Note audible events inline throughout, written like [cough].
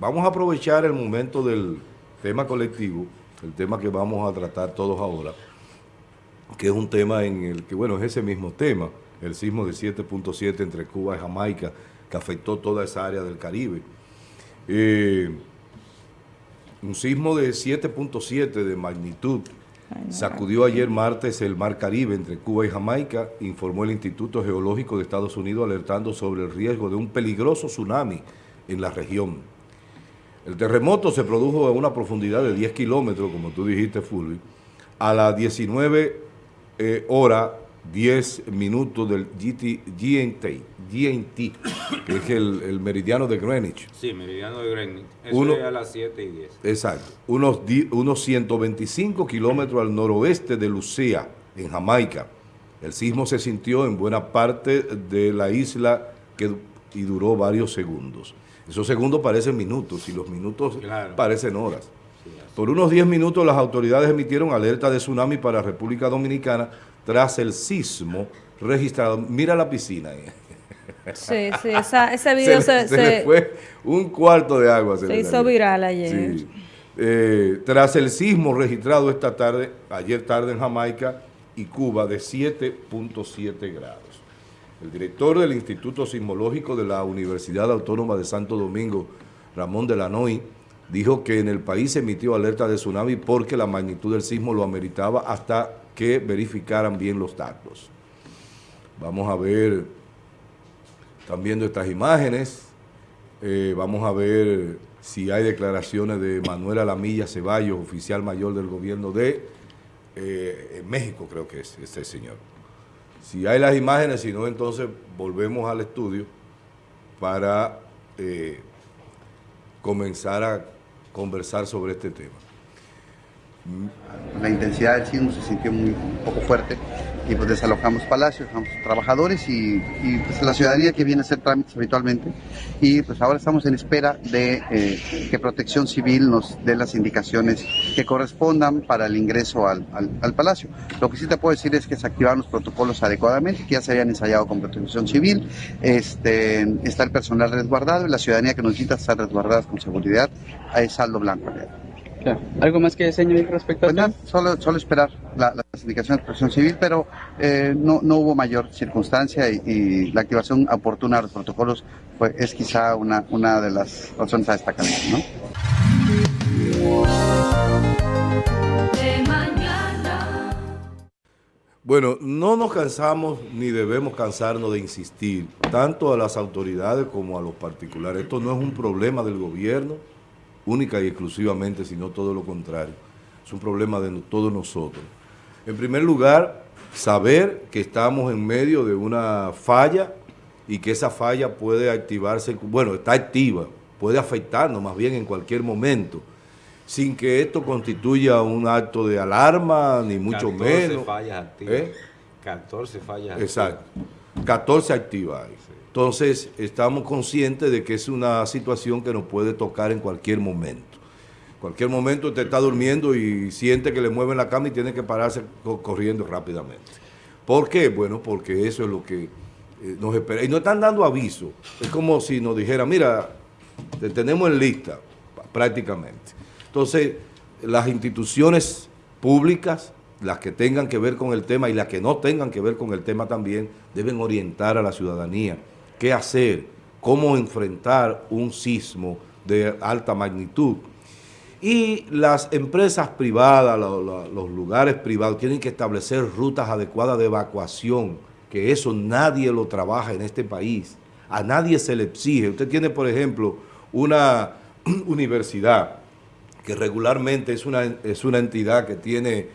vamos a aprovechar el momento del tema colectivo, el tema que vamos a tratar todos ahora, que es un tema en el que, bueno, es ese mismo tema, el sismo de 7.7 entre Cuba y Jamaica, que afectó toda esa área del Caribe. Eh, un sismo de 7.7 de magnitud sacudió ayer martes el mar Caribe entre Cuba y Jamaica, informó el Instituto Geológico de Estados Unidos alertando sobre el riesgo de un peligroso tsunami en la región. El terremoto se produjo a una profundidad de 10 kilómetros, como tú dijiste, Fulvio, a las 19 eh, horas 10 minutos del GT, GNT, GNT, que es el, meridiano de Greenwich. Sí, meridiano de Greenwich. Eso es a las 7 y 10. Exacto. Unos, unos 125 kilómetros al noroeste de Lucía, en Jamaica. El sismo se sintió en buena parte de la isla que, y duró varios segundos. Esos segundos parecen minutos y los minutos parecen horas. Por unos 10 minutos las autoridades emitieron alerta de tsunami para República Dominicana tras el sismo registrado. Mira la piscina ahí. Sí, sí, ese [laughs] video se, fue un cuarto de agua. Se, hizo viral ayer. Eh, tras el sismo registrado esta tarde, ayer tarde en Jamaica y Cuba de 7.7 grados. El director del Instituto Sismológico de la Universidad Autónoma de Santo Domingo, Ramón de la Noy, dijo que en el país se emitió alerta de tsunami porque la magnitud del sismo lo ameritaba hasta que verificaran bien los datos. Vamos a ver, están viendo estas imágenes, eh, vamos a ver si hay declaraciones de Manuel Alamilla Ceballos, oficial mayor del gobierno de eh, México, creo que es este señor. Si hay las imágenes, si no, entonces volvemos al estudio para eh, comenzar a conversar sobre este tema. La intensidad del sismo se sintió muy un poco fuerte y pues desalojamos palacios, dejamos trabajadores y, pues la ciudadanía que viene a hacer trámites habitualmente y pues ahora estamos en espera de eh, que Protección Civil nos dé las indicaciones que correspondan para el ingreso al, palacio. Lo que sí te puedo decir es que se activaron los protocolos adecuadamente, que ya se habían ensayado con Protección Civil, este, está el personal resguardado y la ciudadanía que nos necesita estar resguardadas con seguridad es saldo blanco. ¿Algo más que señalar respecto a pues solo, solo esperar las indicaciones de protección civil, pero eh, no, no hubo mayor circunstancia y, la activación oportuna de los protocolos fue, es quizá una, una de las razones a destacar. ¿no? Bueno, no nos cansamos ni debemos cansarnos de insistir, tanto a las autoridades como a los particulares. Esto no es un problema del gobierno, única y exclusivamente, sino todo lo contrario. Es un problema de todos nosotros. En primer lugar, saber que estamos en medio de una falla y que esa falla puede activarse, bueno, está activa, puede afectarnos más bien en cualquier momento, sin que esto constituya un acto de alarma, ni mucho 14 menos. fallas activas. 14 ¿Eh? fallas Exacto. 14 activas. Entonces, estamos conscientes de que es una situación que nos puede tocar en cualquier momento. En cualquier momento usted está durmiendo y siente que le mueven la cama y tiene que pararse corriendo rápidamente. ¿Por qué? Bueno, porque eso es lo que eh, nos espera. Y nos están dando aviso. Es como si nos dijeran, mira, te tenemos en lista, prácticamente. Entonces, las instituciones públicas, las que tengan que ver con el tema y las que no tengan que ver con el tema también, deben orientar a la ciudadanía qué hacer, cómo enfrentar un sismo de alta magnitud. Y las empresas privadas, los, lugares privados, tienen que establecer rutas adecuadas de evacuación, que eso nadie lo trabaja en este país. A nadie se le exige. Usted tiene, por ejemplo, una [clears throat] universidad que regularmente es una, es una entidad que tiene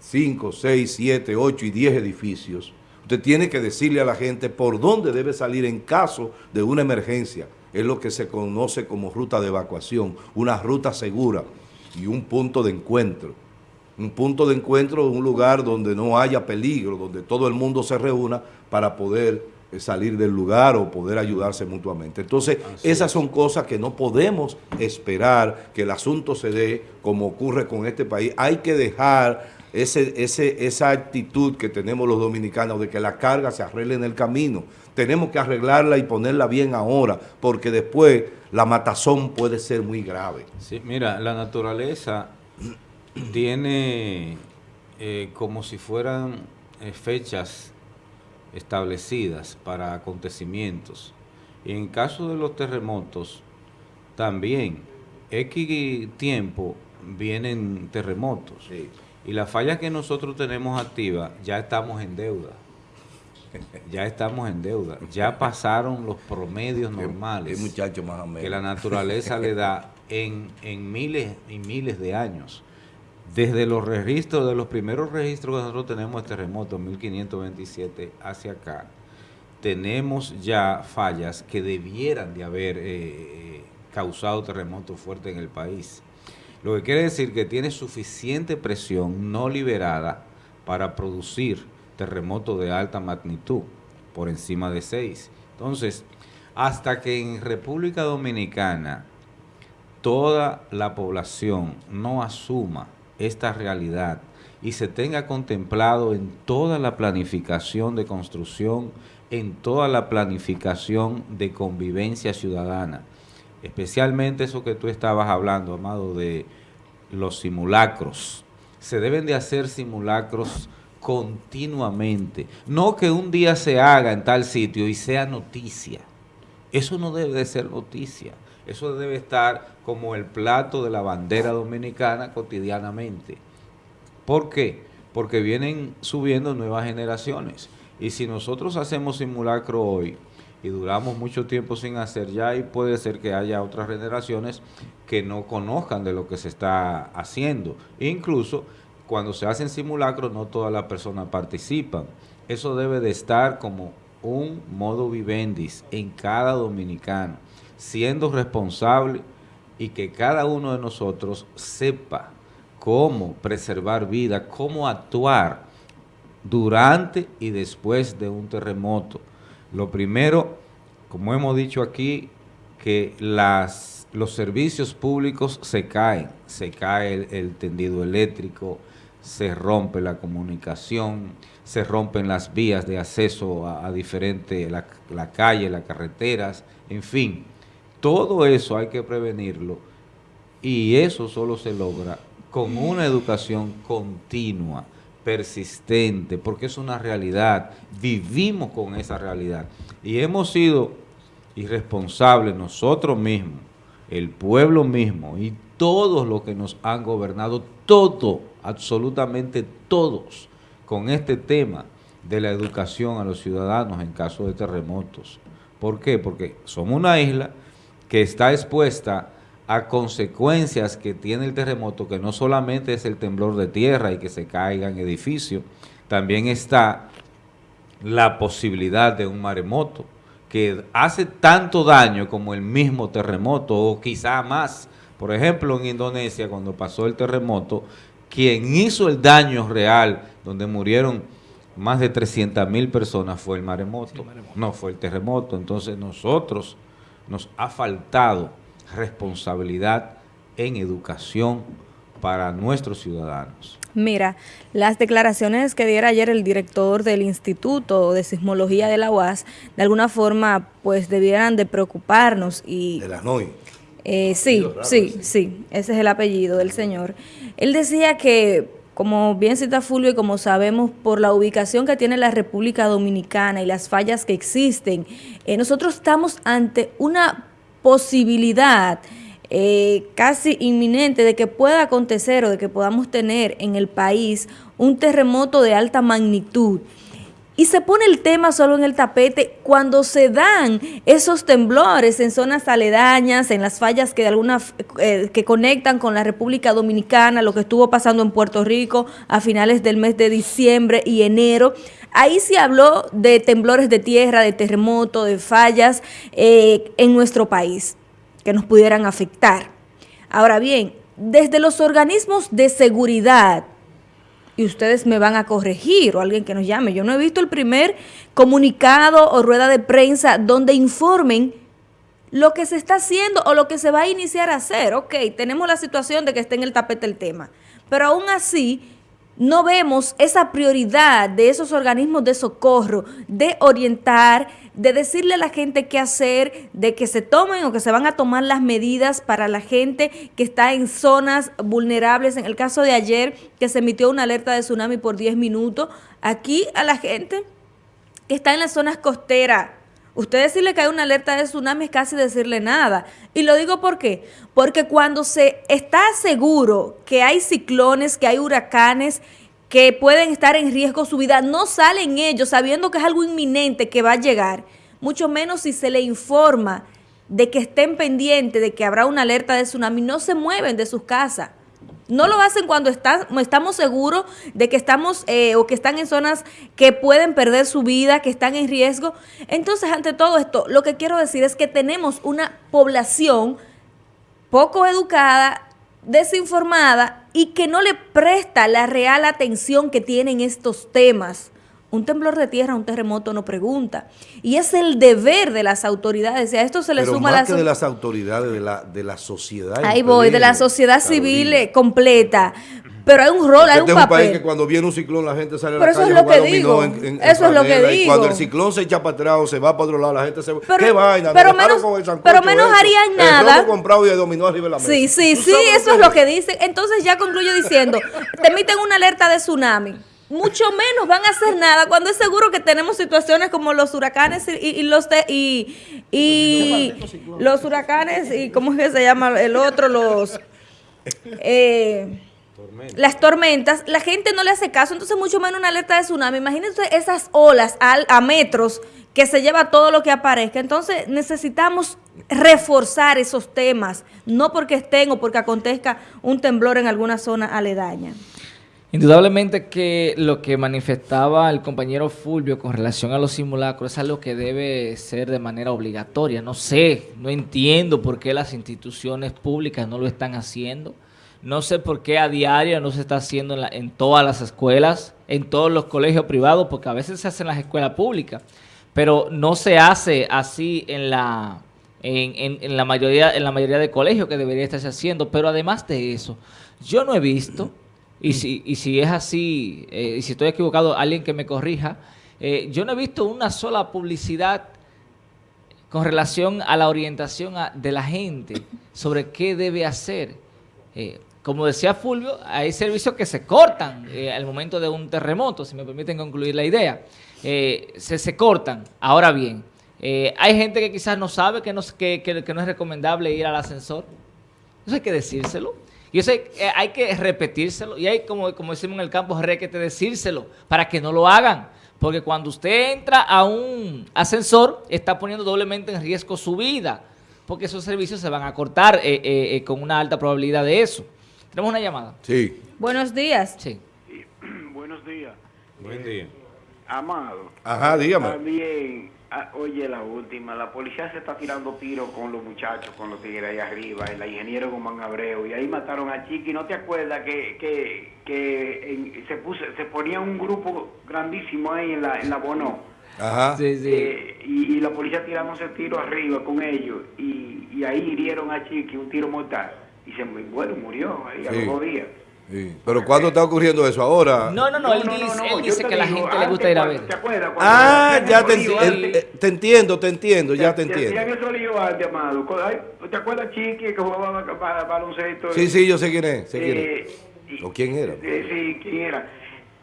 5, 6, 7, 8 y 10 edificios Usted tiene que decirle a la gente por dónde debe salir en caso de una emergencia. Es lo que se conoce como ruta de evacuación, una ruta segura y un punto de encuentro. Un punto de encuentro, un lugar donde no haya peligro, donde todo el mundo se reúna para poder eh, salir del lugar o poder ayudarse mutuamente. Entonces, esas son cosas que no podemos esperar que el asunto se dé como ocurre con este país. Hay que dejar ese, ese, esa actitud que tenemos los dominicanos de que la carga se arregle en el camino. Tenemos que arreglarla y ponerla bien ahora, porque después la matazón puede ser muy grave. Sí, mira, la naturaleza [clears throat] tiene eh, como si fueran eh, fechas establecidas para acontecimientos. Y en caso de los terremotos, también, X tiempo vienen terremotos. Y la falla que nosotros tenemos activa, ya estamos en deuda. Ya estamos en deuda. Ya [laughs] pasaron los promedios normales muchacho más que la naturaleza le da en, en miles y miles de años. Desde los registros, de los primeros registros que nosotros tenemos de terremoto, 1527 hacia acá, tenemos ya fallas que debieran de haber eh, eh, causado terremotos fuertes en el país. Lo que quiere decir que tiene suficiente presión no liberada para producir terremotos de alta magnitud, por encima de 6. Entonces, hasta que en República Dominicana toda la población no asuma esta realidad y se tenga contemplado en toda la planificación de construcción, en toda la planificación de convivencia ciudadana. Especialmente eso que tú estabas hablando, Amado, de los simulacros. Se deben de hacer simulacros continuamente. No que un día se haga en tal sitio y sea noticia. Eso no debe de ser noticia. Eso debe estar como el plato de la bandera dominicana cotidianamente. ¿Por qué? Porque vienen subiendo nuevas generaciones. Y si nosotros hacemos simulacro hoy y duramos mucho tiempo sin hacer ya, y puede ser que haya otras generaciones que no conozcan de lo que se está haciendo. Incluso cuando se hacen simulacros no todas las personas participan. Eso debe de estar como un modo vivendis en cada dominicano siendo responsable y que cada uno de nosotros sepa cómo preservar vida, cómo actuar durante y después de un terremoto. Lo primero, como hemos dicho aquí, que las, los servicios públicos se caen, se cae el, tendido eléctrico, se rompe la comunicación, se rompen las vías de acceso a, diferentes, la, la calle, las carreteras, en fin, todo eso hay que prevenirlo y eso solo se logra con una educación continua, persistente, porque es una realidad, vivimos con esa realidad y hemos sido irresponsables nosotros mismos, el pueblo mismo y todos los que nos han gobernado, todo, absolutamente todos, con este tema de la educación a los ciudadanos en caso de terremotos. ¿Por qué? Porque somos una isla que está expuesta a consecuencias que tiene el terremoto, que no solamente es el temblor de tierra y que se caigan edificios, también está la posibilidad de un maremoto, que hace tanto daño como el mismo terremoto, o quizá más. Por ejemplo, en Indonesia, cuando pasó el terremoto, quien hizo el daño real, donde murieron más de 300 mil personas, fue el maremoto, no fue el terremoto. Entonces nosotros nos ha faltado responsabilidad en educación para nuestros ciudadanos. Mira, las declaraciones que diera ayer el director del Instituto de Sismología de la UAS, de alguna forma, pues debieran de preocuparnos y... De la NOI. Eh, sí, sí, sí, ese es el apellido del señor. Él decía que como bien cita Fulvio y como sabemos por la ubicación que tiene la República Dominicana y las fallas que existen, eh, nosotros estamos ante una posibilidad eh, casi inminente de que pueda acontecer o de que podamos tener en el país un terremoto de alta magnitud y se pone el tema solo en el tapete cuando se dan esos temblores en zonas aledañas, en las fallas que de alguna eh, que conectan con la República Dominicana, lo que estuvo pasando en Puerto Rico a finales del mes de diciembre y enero. Ahí se habló de temblores de tierra, de terremoto, de fallas eh, en nuestro país que nos pudieran afectar. Ahora bien, desde los organismos de seguridad, y ustedes me van a corregir o alguien que nos llame. Yo no he visto el primer comunicado o rueda de prensa donde informen lo que se está haciendo o lo que se va a iniciar a hacer. Ok, tenemos la situación de que esté en el tapete el tema, pero aún así no vemos esa prioridad de esos organismos de socorro, de orientar, de decirle a la gente qué hacer, de que se tomen o que se van a tomar las medidas para la gente que está en zonas vulnerables. En el caso de ayer, que se emitió una alerta de tsunami por 10 minutos, aquí a la gente que está en las zonas costeras, Usted decirle que hay una alerta de tsunami es casi decirle nada. Y lo digo por qué. Porque cuando se está seguro que hay ciclones, que hay huracanes, que pueden estar en riesgo su vida, no salen ellos sabiendo que es algo inminente que va a llegar. Mucho menos si se le informa de que estén pendientes de que habrá una alerta de tsunami, no se mueven de sus casas. No lo hacen cuando estamos seguros de que estamos eh, o que están en zonas que pueden perder su vida, que están en riesgo. Entonces, ante todo esto, lo que quiero decir es que tenemos una población poco educada, desinformada y que no le presta la real atención que tienen estos temas. Un temblor de tierra, un terremoto no pregunta. Y es el deber de las autoridades. Y a esto se le suma más que de las autoridades, de la, de la sociedad. Ahí voy, de la sociedad civil eh, completa. Pero hay un rol, hay un este papel. un país que cuando viene un ciclón la gente sale a la eso calle es lo que digo. eso es lo que digo. cuando el ciclón se echa para atrás o se va para otro lado, la gente se va. ¿Qué vaina? Pero menos, pero menos harían nada. El comprado y dominó arriba de la mesa. Sí, sí, sí, eso es lo que dicen. Entonces ya concluyo diciendo, te emiten una alerta de tsunami mucho menos van a hacer nada cuando es seguro que tenemos situaciones como los huracanes y, los y, y los huracanes y cómo es que se llama el otro los eh, las tormentas la gente no le hace caso entonces mucho menos una alerta de tsunami. Imagínense esas olas a metros que se lleva todo lo que aparezca. Entonces necesitamos reforzar esos temas no porque estén o porque acontezca un temblor en alguna zona aledaña Indudablemente que lo que manifestaba el compañero Fulvio con relación a los simulacros es algo que debe ser de manera obligatoria. No sé, no entiendo por qué las instituciones públicas no lo están haciendo. No sé por qué a diario no se está haciendo en, todas las escuelas, en todos los colegios privados, porque a veces se hace en las escuelas públicas, pero no se hace así en la, en la, mayoría, en la mayoría de colegios que debería estarse haciendo. Pero además de eso, yo no he visto y si, y si es así, eh, y si estoy equivocado, alguien que me corrija, eh, yo no he visto una sola publicidad con relación a la orientación de la gente sobre qué debe hacer. Eh, como decía Fulvio, hay servicios que se cortan al momento de un terremoto, si me permiten concluir la idea. se, se cortan. Ahora bien, hay gente que quizás no sabe que no, que, que no es recomendable ir al ascensor. Eso hay que decírselo. Y eso hay, eh, hay, que repetírselo. Y hay, como, como decimos en el campo, requete decírselo para que no lo hagan. Porque cuando usted entra a un ascensor, está poniendo doblemente en riesgo su vida. Porque esos servicios se van a cortar eh, eh, con una alta probabilidad de eso. Tenemos una llamada. Sí. Buenos días. Sí. [clears throat] Buenos días. Buen día. Amado. Ajá, dígame. También Ah, oye, la última, la policía se está tirando tiros con los muchachos, con los tigres ahí arriba, el ingeniero Guzmán Abreu, y ahí mataron a Chiqui. ¿No te acuerdas que, que, que se, puso, se ponía un grupo grandísimo ahí en la, en la Bono? Ajá. Sí, sí. Eh, y, la policía tirándose tiro arriba con ellos, y, y ahí hirieron a Chiqui, un tiro mortal, y se bueno, murió ahí a los dos días. Pero ¿cuándo está ocurriendo eso? ¿Ahora? No, no, no, él dice, él dice que a la gente le gusta ir a ver. ah, ya te, eh, te, entiendo, te entiendo, ya te entiendo. ¿Te acuerdas Chiqui que jugaba baloncesto? Sí, sí, yo sé quién es. Sé quién es. Eh, ¿O quién era? Sí, quién era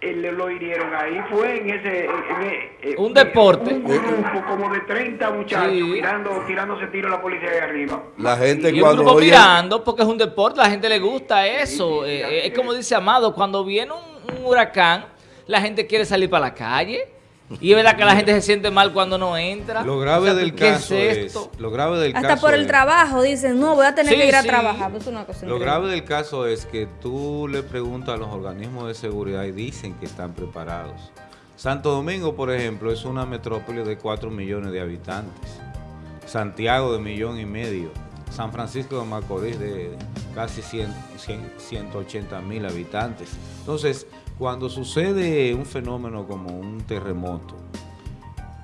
lo hirieron ahí, fue en ese... En, un deporte. Un grupo como de 30 muchachos tirando, tirándose tiro a la policía de arriba. La gente y cuando... Un grupo mirando, porque es un deporte, la gente le gusta eso. Eh, es como dice Amado, cuando viene un, un huracán, la gente quiere salir para la calle y es verdad que la gente se siente mal cuando no entra. Lo grave del caso es, lo grave del Hasta por el trabajo dicen, no, voy a tener que ir a trabajar. lo grave del caso es que tú le preguntas a los organismos de seguridad y dicen que están preparados. Santo Domingo, por ejemplo, es una metrópoli de 4 millones de habitantes. Santiago de millón y medio. San Francisco de Macorís de casi 100, 180 mil habitantes. Entonces, cuando sucede un fenómeno como un terremoto,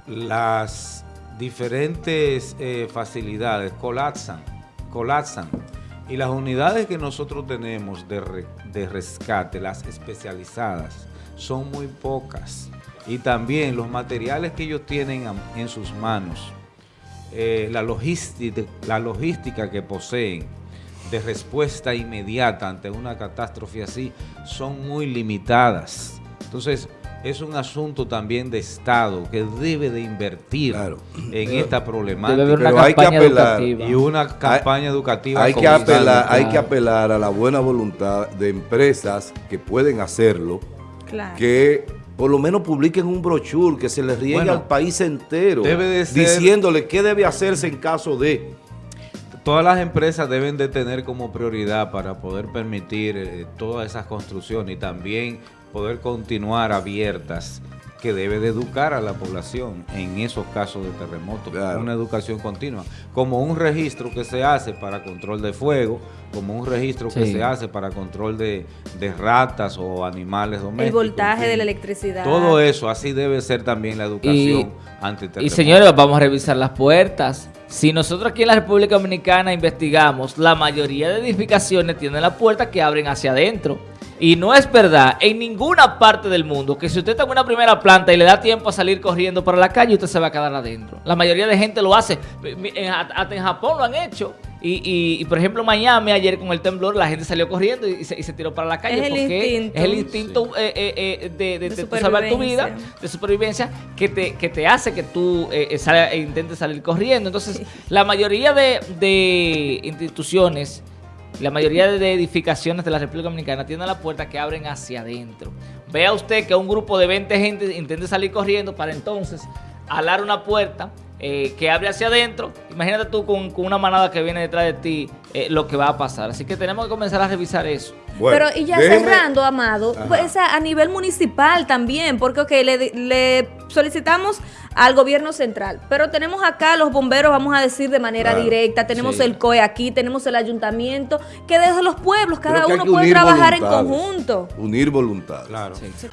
las diferentes eh, facilidades colapsan, colapsan Y las unidades que nosotros tenemos de, re- de rescate, las especializadas, son muy pocas. Y también los materiales que ellos tienen en sus manos, eh, la logística que poseen de respuesta inmediata ante una catástrofe así, son muy limitadas. Entonces, es un asunto también de Estado que debe de invertir Claro. en esta problemática. Debe haber una Pero hay que apelar. educativa. Y una campaña educativa. Hay que apelar, hay que apelar a la buena voluntad de empresas que pueden hacerlo, Claro. que por lo menos publiquen un brochure que se les riegue Bueno, al país entero, debe de ser- diciéndole qué debe hacerse en caso de. Todas las empresas deben de tener como prioridad para poder permitir eh, todas esas construcciones y también poder continuar abiertas que debe de educar a la población en esos casos de terremotos, Claro. una educación continua, como un registro que se hace para control de fuego, como un registro que se hace para control de, de ratas o animales domésticos. El voltaje de la electricidad. Todo eso, así debe ser también la educación Y- ante Y señores, vamos a revisar las puertas. Si nosotros aquí en la República Dominicana investigamos, la mayoría de edificaciones tienen las puertas que abren hacia adentro. Y no es verdad en ninguna parte del mundo que si usted está en una primera planta y le da tiempo a salir corriendo para la calle, usted se va a quedar adentro. La mayoría de gente lo hace. Hasta en Japón lo han hecho. Y, y- y, por ejemplo, en Miami, ayer con el temblor, la gente salió corriendo y se, y se tiró para la calle. Es el porque instinto. es el instinto eh, eh, eh, de, de- De de salvar tu vida de supervivencia que te, que te hace que tú eh, eh, sal- e intentes salir corriendo. Entonces, la mayoría de, de instituciones, la mayoría de edificaciones de la República Dominicana tienen la puerta que abren hacia adentro. Vea usted que un grupo de 20 gente intente salir corriendo para entonces alar una puerta eh, que abre hacia adentro. Imagínate tú con, con una manada que viene detrás de ti eh, lo que va a pasar. Así que tenemos que comenzar a revisar eso. Bueno, Pero y ya déjeme- cerrando, Amado, pues, a a nivel municipal también, porque ok, le, le solicitamos al gobierno central, pero tenemos acá los bomberos, vamos a decir de manera Claro, directa, tenemos sí. el COE aquí, tenemos el ayuntamiento, que desde los pueblos cada uno puede trabajar en conjunto. Unir voluntades. Claro. Sí.